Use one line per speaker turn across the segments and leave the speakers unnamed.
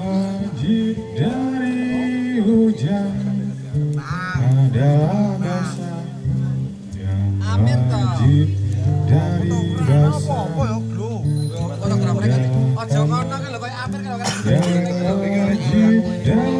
Masjid dari hujan adalah masa yang masjid dari basah dan masjid dari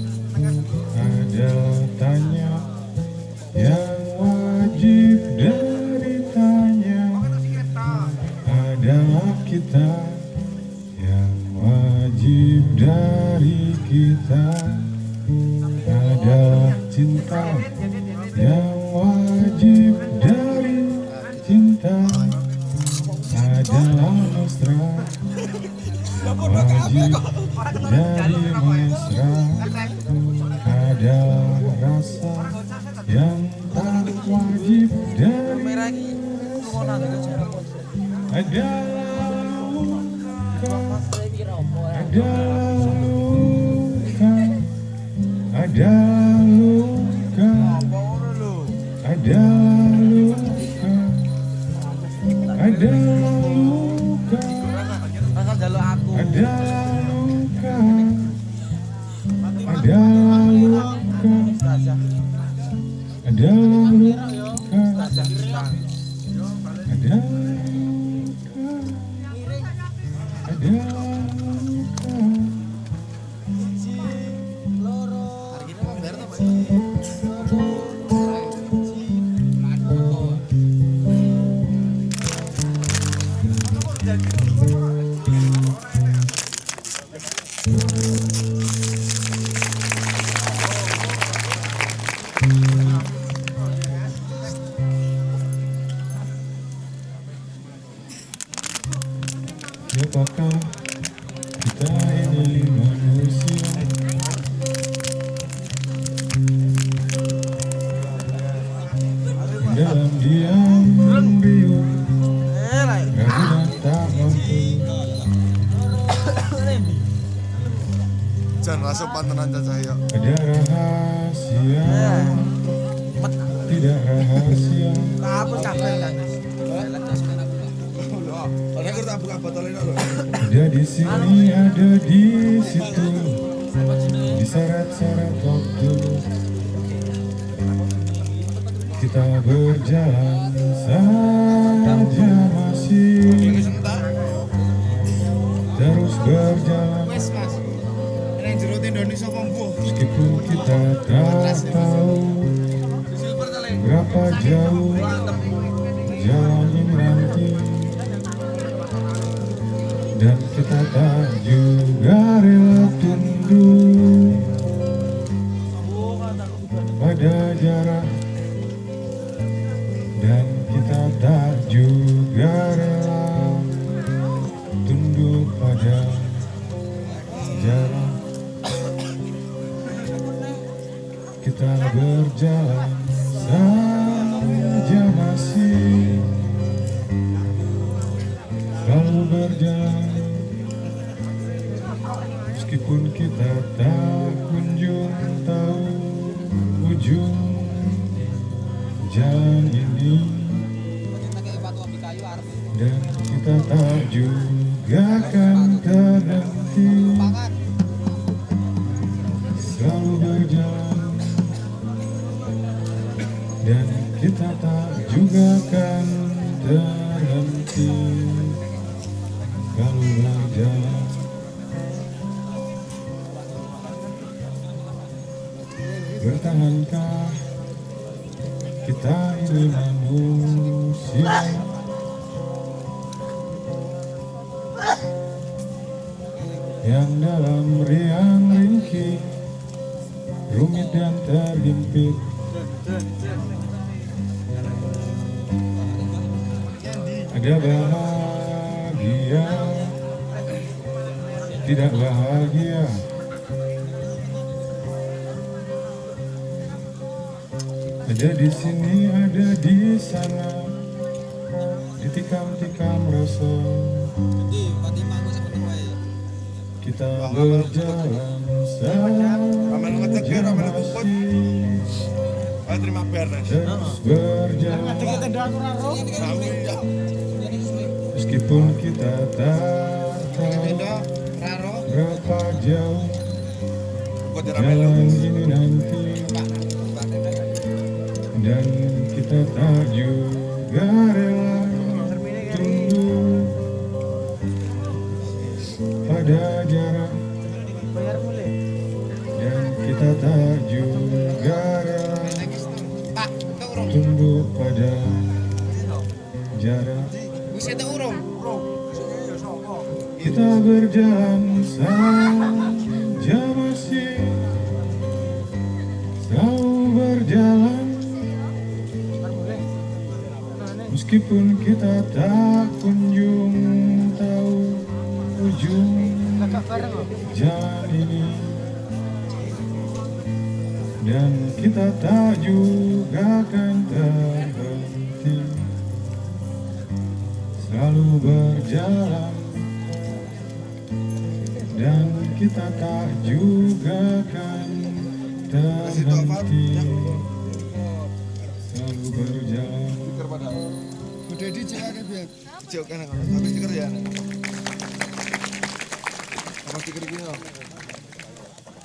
adalah tanya yang wajib dari tanya adalah kita yang wajib dari kita. Adalah cinta yang wajib dari cinta. Adalah mesra wajib dari mesra Ada luka ada luka ada luka ada luka ada luka ada luka ada luka ada luka ada luka Yeah. Siapakah kita ini manusia? Dalam diam biu dan tak mampu.
Jangan masuk pantenan cahaya.
Ada rahasia? Tidak rahasia Ada di sini, ada di situ. Diseret-seret waktu. Kita berjalan saja masih. Terus berjalan. Meskipun kita tak tahu Berapa jauh jalan ini. nanti Dan kita tak juga rela tunduk. Pada jarak. Dan kita tak juga rela Tunduk pada jarak. Kita berjalan Berjalan Meskipun kita tak kunjung tahu ujung jalan ini. Dan kita tak juga akan terhenti. Selalu berjalan. Dan kita tak juga akan terhenti Kalau berjalan Bertahankah kita ini manusia? Yang dalam riang ringkih Rumit dan terhimpit. Ada bahagia tidak bahagia ada di sini ada di sana ditikam-tikam rasa kita berjalan saja masih
Ah, terima
terus berjalan
ya.
Meskipun kita tak berapa jauh jalan ini nanti dan kita tak juga rela tunggu pada jarak. Dan kita tak juga rela tunggu pada jarak kita berjalan saja masih selalu berjalan. Meskipun kita tak kunjung tahu ujung jalan ini. Dan kita tak juga akan terhenti selalu berjalan. Dan kita tak juga akan terhenti. Selalu berjalan.
Kan.